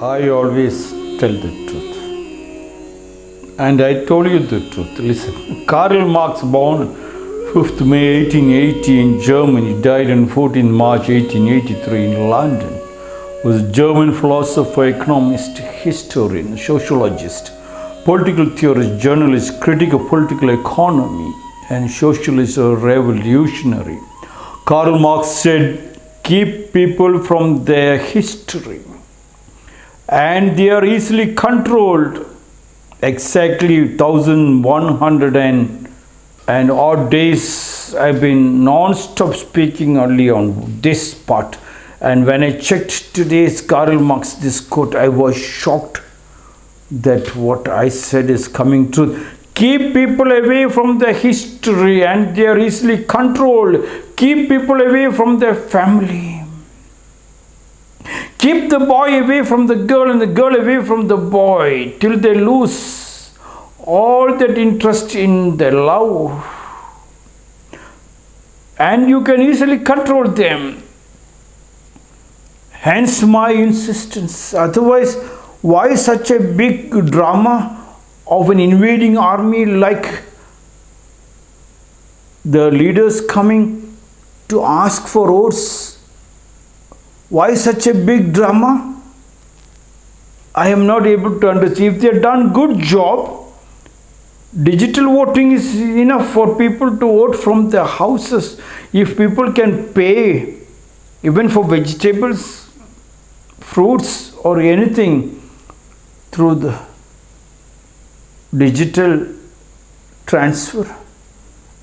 I always tell the truth. And I told you the truth. Listen, Karl Marx, born 5th May 1880 in Germany, died on 14 March 1883 in London, was a German philosopher, economist, historian, sociologist, political theorist, journalist, critic of political economy, and socialist revolutionary. Karl Marx said, keep people from their history and they are easily controlled. Exactly 1100 and, and odd days I've been non-stop speaking only on this part. And when I checked today's Karl Marx this quote I was shocked that what I said is coming true. Keep people away from the history and they are easily controlled. Keep people away from their family Keep the boy away from the girl and the girl away from the boy till they lose all that interest in their love. And you can easily control them. Hence my insistence. Otherwise, why such a big drama of an invading army like the leaders coming to ask for votes why such a big drama? I am not able to understand. If they have done good job, digital voting is enough for people to vote from their houses. If people can pay even for vegetables, fruits or anything through the digital transfer,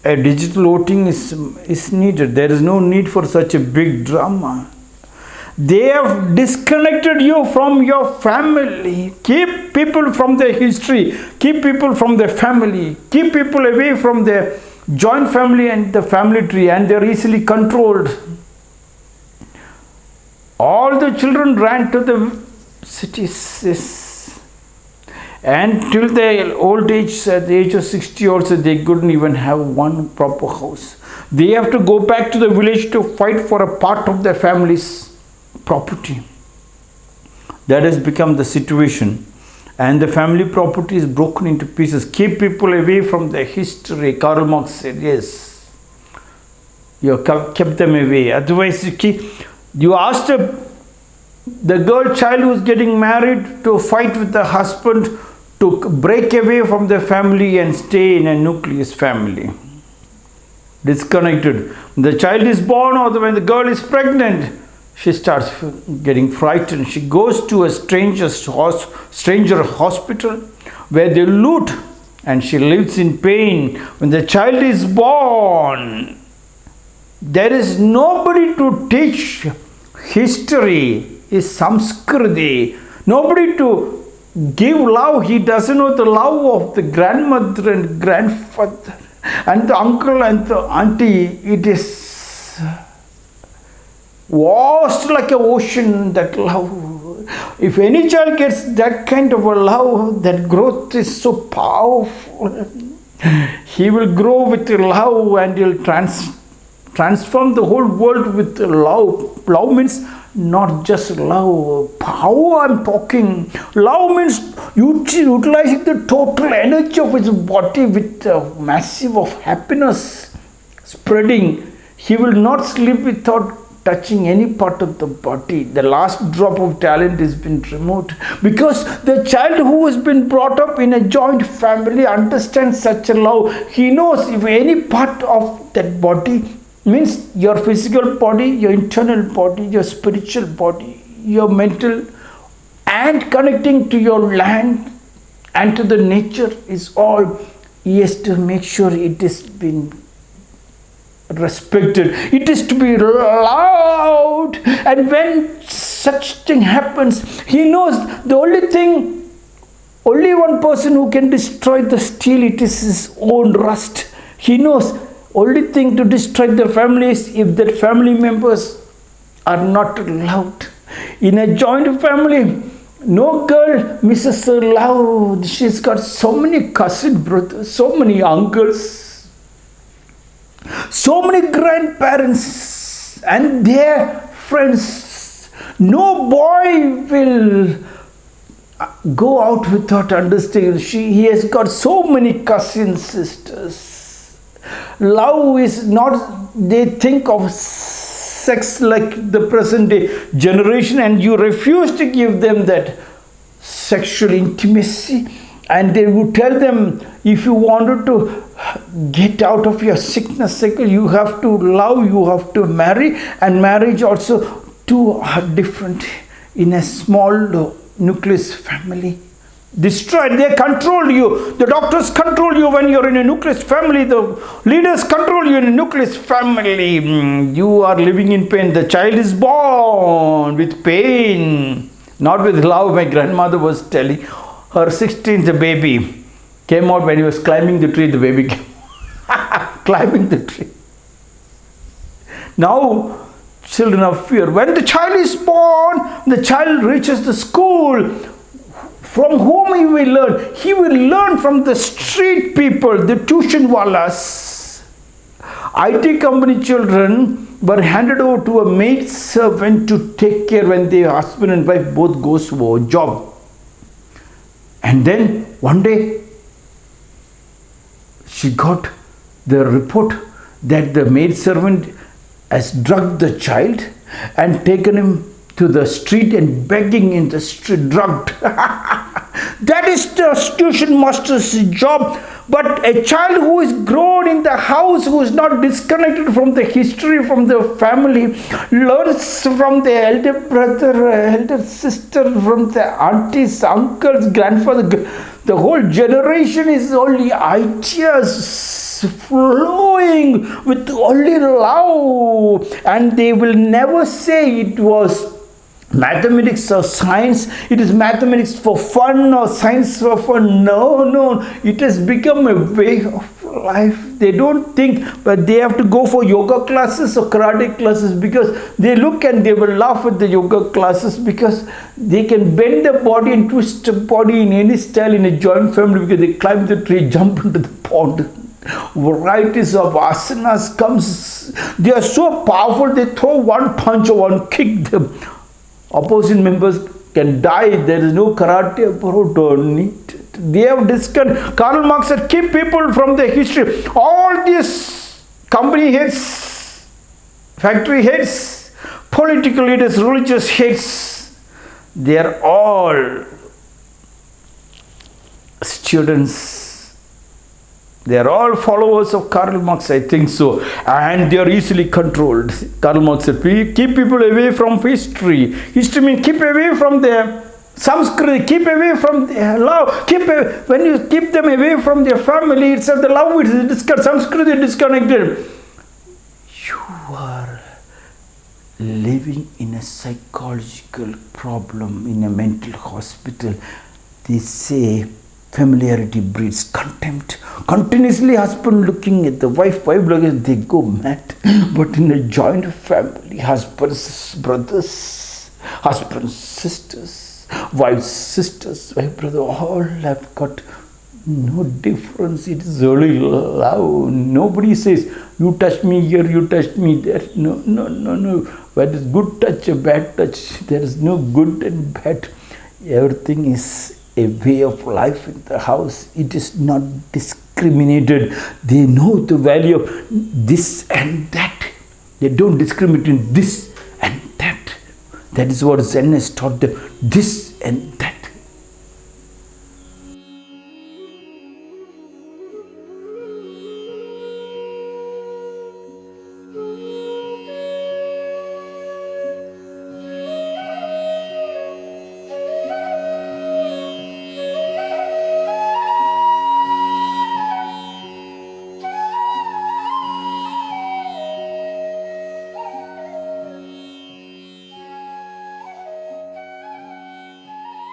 a digital voting is, is needed. There is no need for such a big drama. They have disconnected you from your family. Keep people from their history. Keep people from their family. Keep people away from their joint family and the family tree and they're easily controlled. All the children ran to the cities and till their old age, at the age of 60 also, they couldn't even have one proper house. They have to go back to the village to fight for a part of their families property. That has become the situation and the family property is broken into pieces. Keep people away from the history. Karl Marx said, yes, you kept them away. Otherwise, you, keep, you asked a, the girl child who is getting married to fight with the husband to break away from the family and stay in a nucleus family. Disconnected. The child is born or when the girl is pregnant, she starts getting frightened. She goes to a stranger's stranger hospital where they loot and she lives in pain. When the child is born, there is nobody to teach history, is samskriti, nobody to give love. He doesn't know the love of the grandmother and grandfather and the uncle and the auntie. It is vast like an ocean that love. If any child gets that kind of a love that growth is so powerful. He will grow with love and he'll trans transform the whole world with love. Love means not just love power i'm talking. Love means utilizing the total energy of his body with a massive of happiness spreading. He will not sleep without touching any part of the body. The last drop of talent has been removed because the child who has been brought up in a joint family understands such a love. He knows if any part of that body means your physical body, your internal body, your spiritual body, your mental and connecting to your land and to the nature is all he has to make sure it has been respected. It is to be loved. And when such thing happens he knows the only thing only one person who can destroy the steel it is his own rust. He knows only thing to destroy the family is if the family members are not loved. In a joint family no girl misses her love. She's got so many cousin brothers so many uncles so many grandparents and their friends. No boy will uh, go out without understanding. She, he has got so many cousin sisters. Love is not, they think of sex like the present day generation and you refuse to give them that sexual intimacy and they would tell them if you wanted to get out of your sickness cycle you have to love you have to marry. And marriage also two are different. In a small nucleus family destroyed. They control you. The doctors control you when you're in a nucleus family. The leaders control you in a nucleus family. Mm, you are living in pain. The child is born with pain not with love. My grandmother was telling her 16th baby came out when he was climbing the tree the baby came climbing the tree. Now children of fear. When the child is born the child reaches the school. From whom he will learn? He will learn from the street people the tuition wallas. IT company children were handed over to a maid servant to take care when their husband and wife both goes for a job. And then one day she got the report that the maid servant has drugged the child and taken him to the street and begging in the street drugged. that is the tuition master's job but a child who is grown in the house, who is not disconnected from the history, from the family, learns from the elder brother, elder sister, from the aunties, uncles, grandfather. The whole generation is only ideas flowing with only love, and they will never say it was mathematics or science it is mathematics for fun or science for fun no no it has become a way of life they don't think but they have to go for yoga classes or karate classes because they look and they will laugh at the yoga classes because they can bend the body and twist the body in any style in a joint family because they climb the tree jump into the pond varieties of asanas comes they are so powerful they throw one punch or one kick them opposing members can die. There is no karate don't need. They have discussed. Karl Marx said, keep people from the history. All these company heads, factory heads, political leaders, religious heads, they are all students they are all followers of Karl Marx, I think so. And they are easily controlled. Karl Marx said, keep people away from history. History means keep away from their Sanskrit, keep away from their love. Keep uh, When you keep them away from their family, it's the love is disconnected. Sanskrit is disconnected. You are living in a psychological problem in a mental hospital. They say familiarity breeds contempt continuously husband looking at the wife wife looking at they go mad but in a joint family husbands brothers husbands sisters wives sisters wife brother all have got no difference it is only love nobody says you touch me here you touch me there no no no no What is good touch a bad touch there is no good and bad everything is a way of life in the house. It is not discriminated. They know the value of this and that. They don't discriminate in this and that. That is what Zen has taught them. This and